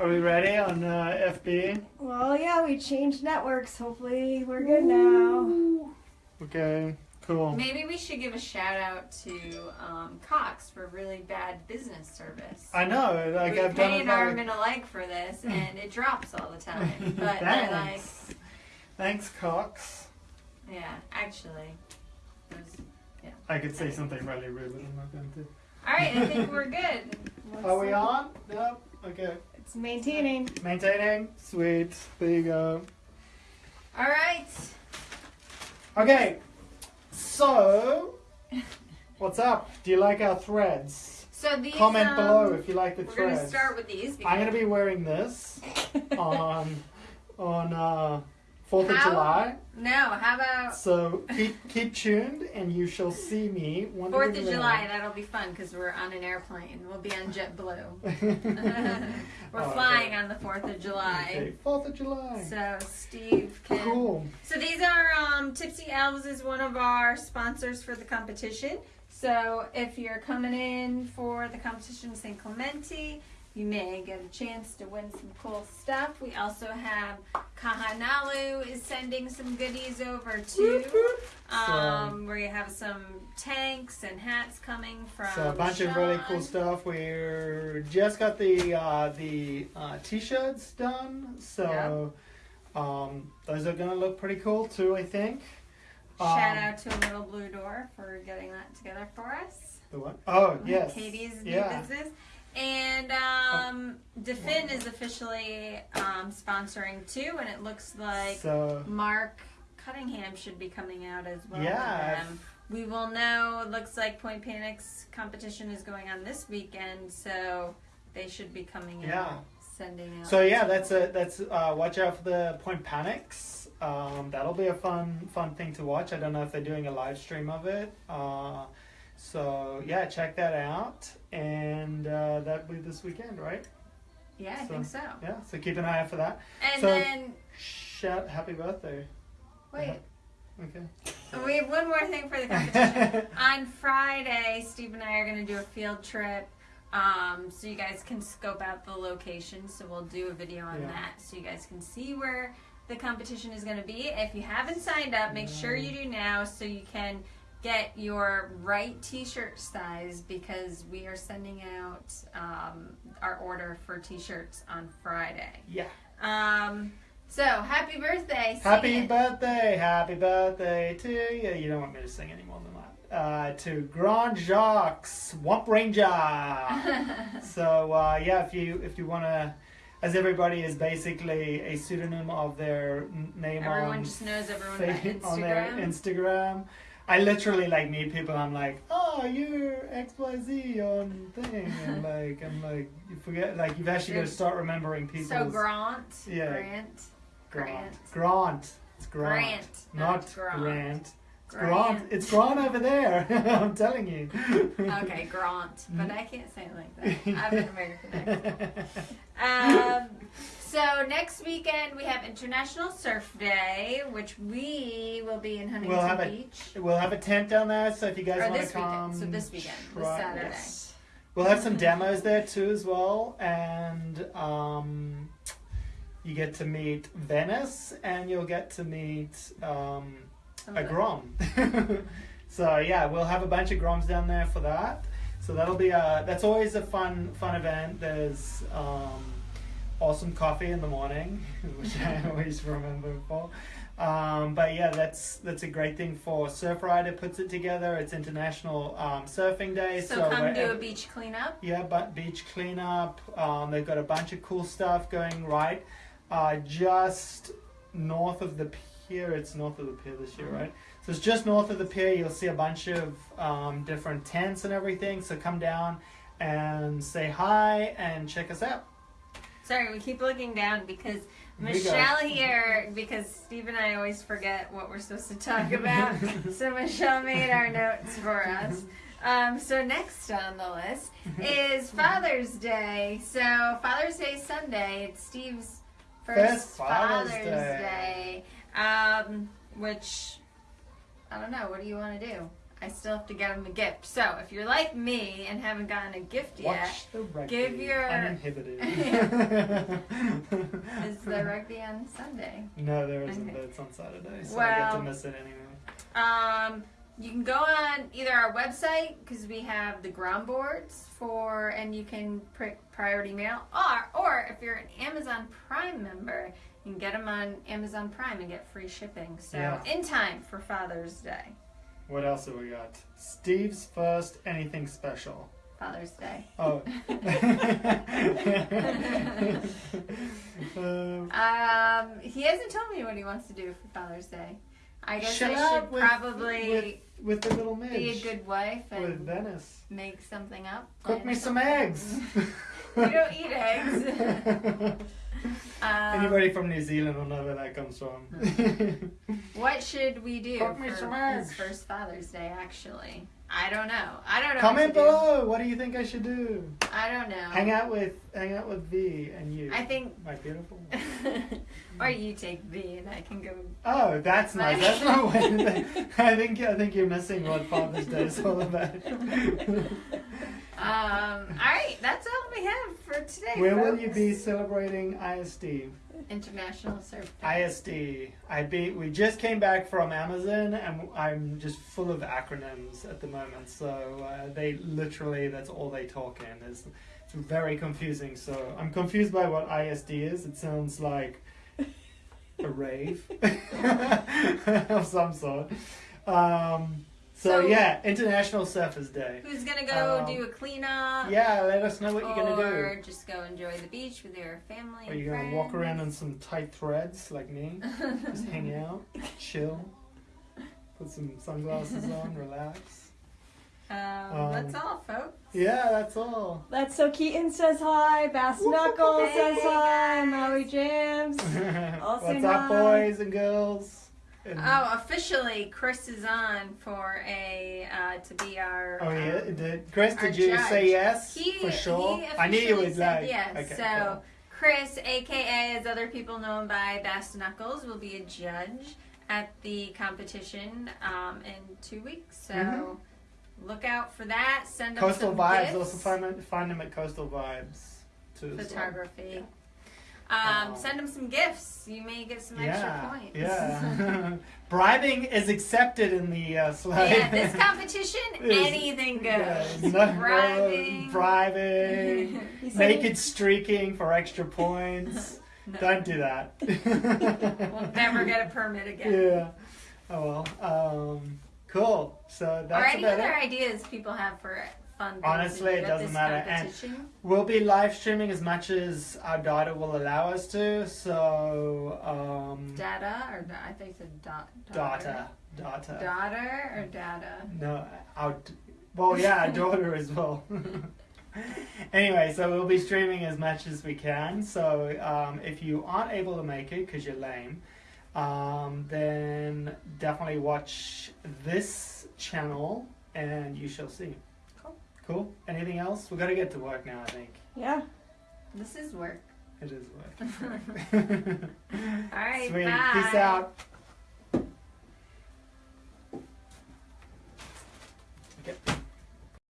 Are we ready on uh, FB? Well, yeah, we changed networks. Hopefully, we're good now. Okay, cool. Maybe we should give a shout out to um, Cox for really bad business service. I know, like we I've pay done an it. arm Like, and a leg for this, and it drops all the time. But they're like, thanks. Thanks, Cox. yeah, actually. there's- I could say something really rude, but I'm not going to. All right, I think we're good. Are we on? Yep. Okay. It's maintaining. Maintaining. Sweet. There you go. All right. Okay. So, what's up? Do you like our threads? So these. Comment um, below if you like the We're threads. gonna start with these. I'm gonna be wearing this on on uh, Fourth of How- July. No, how about So keep keep tuned, and you shall see me. Fourth of. July? That'll be fun because we're on an airplane. We'll be on JetBlue. we're Oh, flying okay. on the Fourth of July. Okay, Fourth of July. So Steve can. Cool. So these are um, Tipsy Elves is one of our sponsors for the competition. So if you're coming in for the competition in San Clemente, you may get a chance to win some cool stuff. We also have Kahanalu is sending some goodies over too. Um, where you have some tanks and hats coming from. So a bunch of really cool stuff. We're just got the uh, the uh, t-shirts done, so um, those are gonna look pretty cool too. I think. Shout Um, out to a Little Blue Door for getting that together for us. The what? Oh yes. Katie's new yeah. business. And um, Defin is officially um, sponsoring too, and it looks like So Mark Cunningham should be coming out as well. Yeah. We will know. It looks like Point Panic's competition is going on this weekend, so they should be coming Yeah. out, sending out. so yeah, that's a that's uh, watch out for the Point Panics. Um, that'll be a fun fun thing to watch. I don't know if they're doing a live stream of it. Uh, so yeah, check that out, and uh, that'll be this weekend, right? yeah, I so- think so. Yeah. So keep an eye out for that. And So- then Shout happy birthday. wait, Okay. we have one more thing for the competition. on Friday, Steve and I are going to do a field trip. Um, so you guys can scope out the location. So we'll do a video on Yeah. that so you guys can see where the competition is going to be. If you haven't signed up, make sure you do now so you can get your right t-shirt size because we are sending out um, our order for t-shirts on Friday. Yeah. Um, so happy birthday! Happy it. birthday, happy birthday to you. You don't want me to sing any more than that. Uh, to Grand Jacques, Swamp Ranger. so uh, yeah, if you if you want to, as everybody is basically a pseudonym of their name Everyone on just knows everyone fa- on on their Instagram. I literally like meet people. I'm like, oh, you're X Y Z on thing, and like I'm like you forget like you've actually got to start remembering people. So Grant, Yeah. Grant, Grant. Grant. Grant. It's Grant. Grant, Not not Grant. Grant. It's Grant. It's Grant over there. I'm telling you. Okay, Grant, but I can't say it like that. I'm an American. Um, so next weekend we have International Surf Day, which we will be in Huntington We'll have a- Beach. We'll have a tent down there, so if you guys Or want to come, weekend. So this weekend, this Saturday. yes. We'll have some demos there too, as well, and um, you get to meet Venice, and you'll get to meet um, Some a grom. so yeah, we'll have a bunch of groms down there for that. So that'll be a that's always a fun fun event. There's um, awesome coffee in the morning, which I always remember for. Um, but yeah, that's that's a great thing for Surfrider puts it together. It's International um, Surfing Day, So, so, come do a beach cleanup. yeah, but beach cleanup. Um, they've got a bunch of cool stuff going right uh, just north of the pier. It's north of the pier this year, right? So it's just north of the pier. You'll see a bunch of um, different tents and everything. So come down and say hi and check us out. Sorry, we keep looking down because Michelle here, because Steve and I always forget what we're supposed to talk about. so Michelle made our notes for us. Um, so next on the list is Father's Day. So Father's Day Sunday. It's Steve's first, First Father's Father's, Day. Day. Um, which I don't know. What do you want to do? I still have to get them a gift. So if you're like me and haven't gotten a gift yet, Watch the rugby. Give your- uninhibited. is the rugby on Sunday? No, there isn't. Okay. It's on Saturday, so I get to miss it anyway. Um, you can go on either our website because we have the ground boards for, and you can prick priority mail, or or if you're an Amazon Prime member, you can get them on Amazon Prime and get free shipping. So Yeah. in time for Father's Day, What else have we got? Steve's first anything special. Father's Day. Oh. Um, Um, he hasn't told me what he wants to do for Father's Day. I guess Shut I up should with- probably with the little be a good wife with and Venice. make something up. Cook plan me some eggs. We don't eat eggs. Um, Anybody from New Zealand will know where that comes from. What should we do Cook me for some his first Father's Day? Actually, I don't know. I don't know. Comment what below. What do you think I should do? do. I don't know. Hang out with hang out with V and you. I think, my beautiful. or you take V and I can go. Oh, that's nice. That's not what I think. I think you're missing what Father's Day is all about. Um. All right, that's all we have for today. Where will you be celebrating ISD? International Surf. ISD. I be. We just came back from Amazon, and I'm just full of acronyms at the moment. So uh, they literally, that's all they talk in. It's, it's very confusing. So I'm confused by what ISD is. It sounds like a rave of some sort. Um, so, So- yeah, International Surfers Day. Who's gonna go Um, do a cleanup? Yeah, let us know what you're gonna do. Or just go enjoy the beach with your family. Are you and gonna walk around on some tight threads like me? Just hang out, chill, put some sunglasses on, Um, relax. Um, that's all, folks. Yeah, that's all. Let's so Keaton says hi. Bass Whoop, whoop, Knuckles hey, says hi. guys. Maui Jams. Also What's up, not. boys and girls? And- Oh, officially, Chris is on for a uh, to be our. oh yeah, um, did Chris? Did you judge. say yes He, for sure? I knew you would like. Yes. Okay, so cool. Chris, aka as other people know him by Bass Knuckles, will be a judge at the competition um, in two weeks. So Mhm. look out for that. Send Coastal some Vibes. gifts. Also find find him at Coastal Vibes too. as well. photography. Um, send them some gifts. You may get some extra points. yeah. Bribing is accepted in the uh, slide. yeah, this competition, anything goes. Yeah, no- Bribing. bribing, He said he- naked streaking for extra points. No. Don't do that. We'll never get a permit again. Yeah. Oh well. Um, cool. So that's or that's any about other it. ideas people have for fun. Honestly, it doesn't matter, and- We'll be live streaming as much as our data will allow us to. So um, Data or da- I think it's a dot. data, data. Daughter or data. No, our well, yeah, daughter as well. anyway, so we'll be streaming as much as we can. So um, if you aren't able to make it because you're lame, um, then definitely watch this channel and you shall see. Cool. Anything else? We got to get to work now. I think Yeah. This is work. it is work. All right. Sweet. Bye. Peace out.